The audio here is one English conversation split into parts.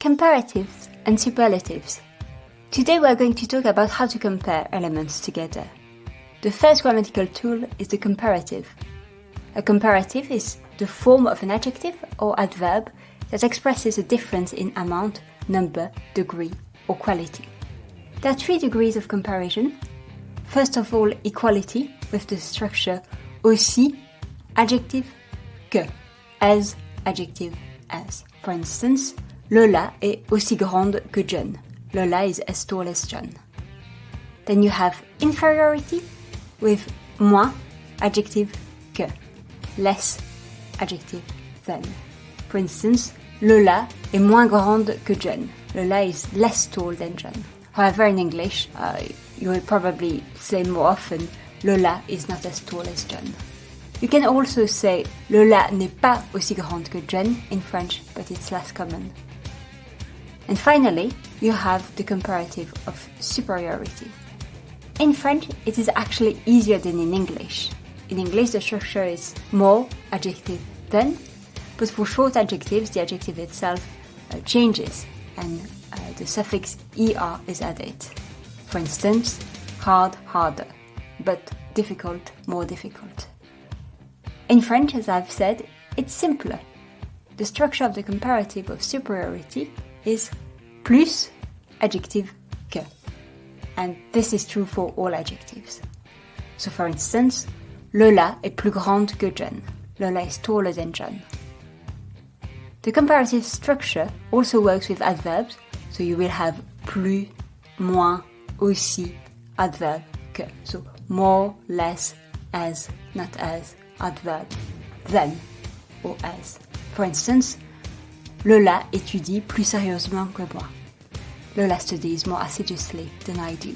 Comparatives and superlatives. Today we are going to talk about how to compare elements together. The first grammatical tool is the comparative. A comparative is the form of an adjective or adverb that expresses a difference in amount, number, degree, or quality. There are three degrees of comparison. First of all, equality with the structure aussi, adjective, que, as, adjective, as. For instance, Lola est aussi grande que John. Lola is as tall as John. Then you have inferiority with moins, adjective, que. Less, adjective, than. For instance, Lola est moins grande que John. Lola is less tall than John. However, in English, uh, you will probably say more often, Lola is not as tall as John. You can also say Lola n'est pas aussi grande que John in French, but it's less common. And finally, you have the comparative of superiority. In French, it is actually easier than in English. In English, the structure is more adjective than, but for short adjectives, the adjective itself uh, changes and uh, the suffix er is added. For instance, hard, harder, but difficult, more difficult. In French, as I've said, it's simpler. The structure of the comparative of superiority is plus adjective que. And this is true for all adjectives. So for instance, Lola est plus grande que John. Lola is taller than John. The comparative structure also works with adverbs, so you will have plus, moins, aussi, adverb, que. So more, less, as, not as, adverb, than, or as. For instance, Lola étudie plus sérieusement que moi. Lola studies more assiduously than I do.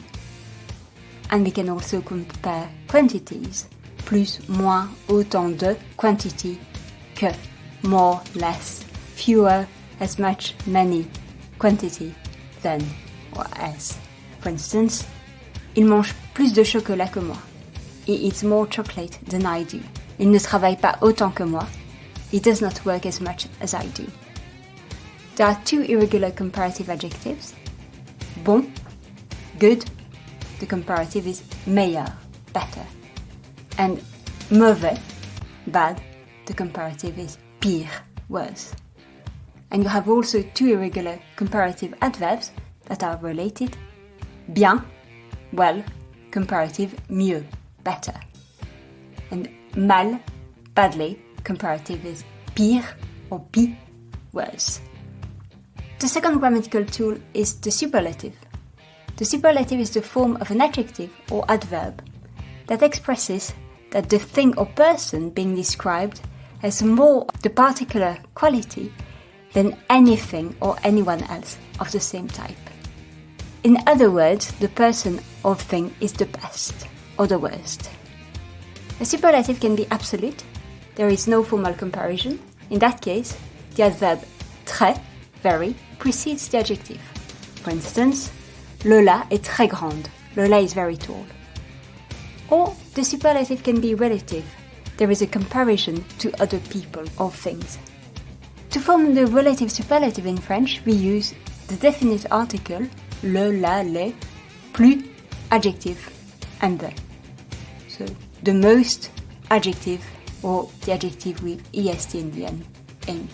And we can also compare quantities. Plus, moins, autant de, quantity, que, more, less, fewer, as much, many, quantity, than, or as. For instance, il mange plus de chocolat que moi. He eats more chocolate than I do. Il ne travaille pas autant que moi. He does not work as much as I do. There are two irregular comparative adjectives. Bon, good. The comparative is meilleur, better. And mauvais, bad. The comparative is pire, worse. And you have also two irregular comparative adverbs that are related. Bien, well, comparative mieux, better. And mal, badly, comparative is pire or pis, worse. The second grammatical tool is the superlative. The superlative is the form of an adjective or adverb that expresses that the thing or person being described has more of the particular quality than anything or anyone else of the same type. In other words, the person or thing is the best or the worst. A superlative can be absolute. There is no formal comparison. In that case, the adverb très very precedes the adjective. For instance, Lola est très grande. Lola is very tall. Or the superlative can be relative. There is a comparison to other people or things. To form the relative superlative in French, we use the definite article le, la, les, plus adjective and the. So the most adjective or the adjective with est in the end, in.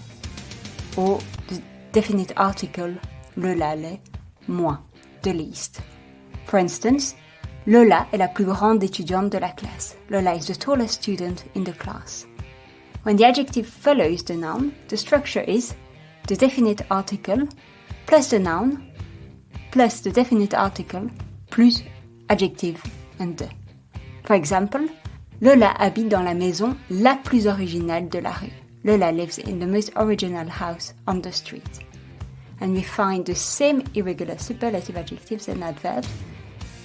Or the definite article le, les, moins, the least. For instance, Lola est la plus grande étudiante de la classe. Lola is the tallest student in the class. When the adjective follows the noun, the structure is the definite article plus the noun plus the definite article plus adjective and the. For example, Lola habite dans la maison la plus originale de la rue. Lola lives in the most original house on the street. And we find the same irregular superlative adjectives and adverbs.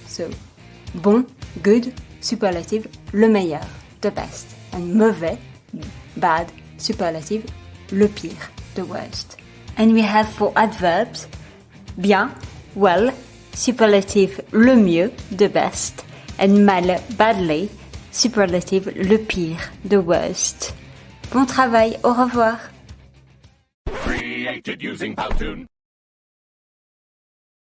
So, bon, good, superlative, le meilleur, the best. And mauvais, bad, superlative, le pire, the worst. And we have for adverbs, bien, well, superlative, le mieux, the best. And mal, badly, superlative, le pire, the worst. Bon travail, au revoir.